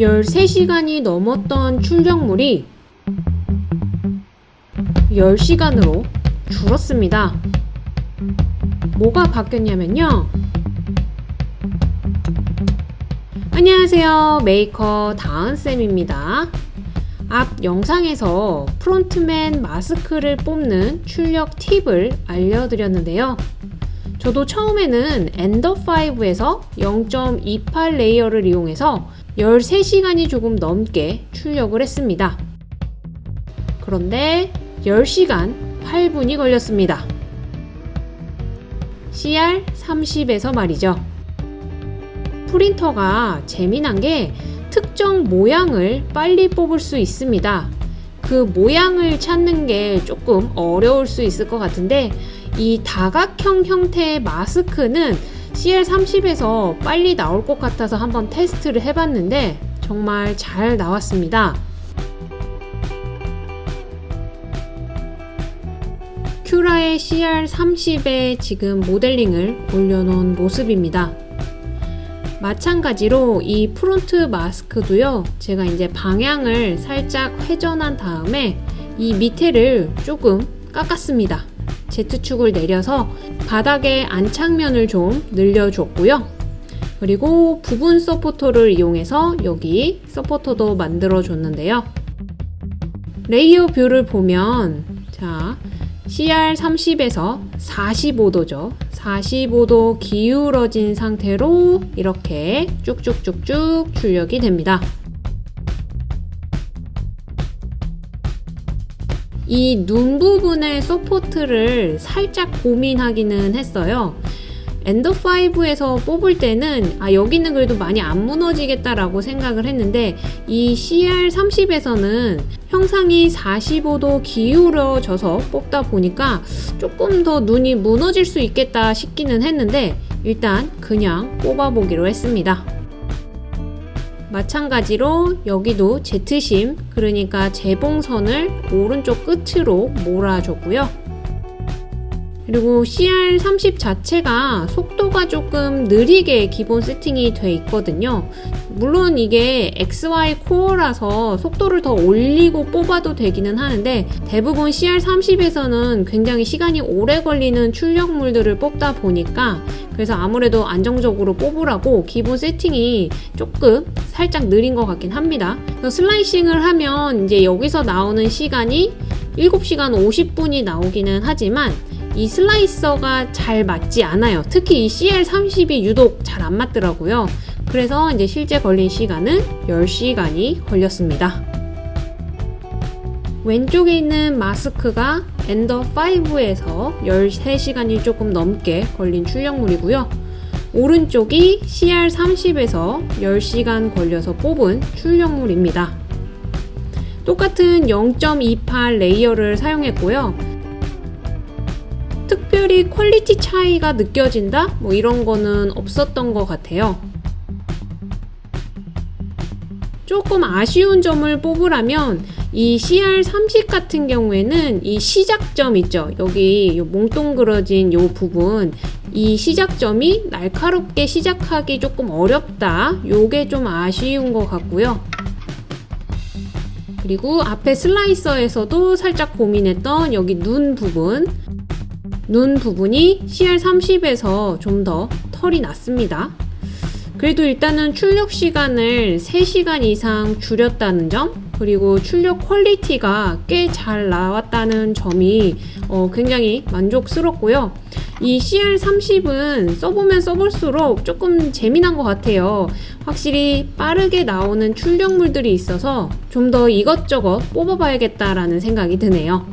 13시간이 넘었던 출력물이 10시간으로 줄었습니다. 뭐가 바뀌었냐면요. 안녕하세요. 메이커 다은쌤입니다. 앞 영상에서 프론트맨 마스크를 뽑는 출력 팁을 알려드렸는데요. 저도 처음에는 Ender 5에서 0.28 레이어를 이용해서 13시간이 조금 넘게 출력을 했습니다. 그런데 10시간 8분이 걸렸습니다. CR30에서 말이죠. 프린터가 재미난 게 특정 모양을 빨리 뽑을 수 있습니다. 그 모양을 찾는 게 조금 어려울 수 있을 것 같은데 이 다각형 형태의 마스크는 CR30에서 빨리 나올 것 같아서 한번 테스트를 해봤는데 정말 잘 나왔습니다. Cura의 CR30에 지금 모델링을 올려놓은 모습입니다. 마찬가지로 이 프론트 마스크도요 제가 이제 방향을 살짝 회전한 다음에 이 밑에를 조금 깎았습니다 Z축을 내려서 바닥의 안착면을 좀 늘려줬고요. 그리고 부분 서포터를 이용해서 여기 서포터도 만들어 줬는데요. layer view를 보면 자 CR30에서 45도죠. 45도 기울어진 상태로 이렇게 쭉쭉쭉쭉 출력이 됩니다. 이 눈 부분의 support를 살짝 고민하기는 했어요. Ender5에서 뽑을 때는 아 여기는 그래도 많이 안 무너지겠다라고 생각을 했는데 이 CR30에서는 형상이 45도 기울어져서 뽑다 보니까 조금 더 눈이 무너질 수 있겠다 싶기는 했는데 일단 그냥 뽑아보기로 했습니다. 마찬가지로 여기도 Z seam 그러니까 재봉선을 오른쪽 끝으로 몰아줬고요. 그리고 CR30 자체가 속도가 조금 느리게 기본 세팅이 돼 있거든요. 물론 이게 XY 코어라서 속도를 더 올리고 뽑아도 되기는 하는데 대부분 CR30에서는 굉장히 시간이 오래 걸리는 출력물들을 뽑다 보니까 그래서 아무래도 안정적으로 뽑으라고 기본 세팅이 조금 살짝 느린 것 같긴 합니다. 슬라이싱을 하면 이제 여기서 나오는 시간이 7시간 50분이 나오기는 하지만 이 슬라이서가 잘 맞지 않아요. 특히 이 CL30이 유독 잘 안 맞더라고요. 그래서 이제 실제 걸린 시간은 10시간이 걸렸습니다. 왼쪽에 있는 마스크가 엔더5에서 13시간이 조금 넘게 걸린 출력물이고요. 오른쪽이 CR30에서 10시간 걸려서 뽑은 출력물입니다. 똑같은 0.28 layer를 사용했고요. 특별히 quality 차이가 느껴진다? 뭐 이런 거는 없었던 것 같아요. 조금 아쉬운 점을 뽑으라면 이 CR30 같은 경우에는 이 시작점 있죠. 여기 요 몽동그러진 요 부분 이 시작점이 날카롭게 시작하기 조금 어렵다. 요게 좀 아쉬운 것 같고요. 그리고 앞에 slicer에서도 살짝 고민했던 여기 눈 부분 눈 부분이 CR30에서 좀 더 털이 났습니다. 그래도 일단은 출력 시간을 3시간 이상 줄였다는 점 그리고 출력 quality가 꽤 잘 나왔다는 점이 어, 굉장히 만족스럽고요. 이 CR30은 써보면 써볼수록 조금 재미난 것 같아요. 확실히 빠르게 나오는 출력물들이 있어서 좀 더 이것저것 뽑아봐야겠다라는 생각이 드네요.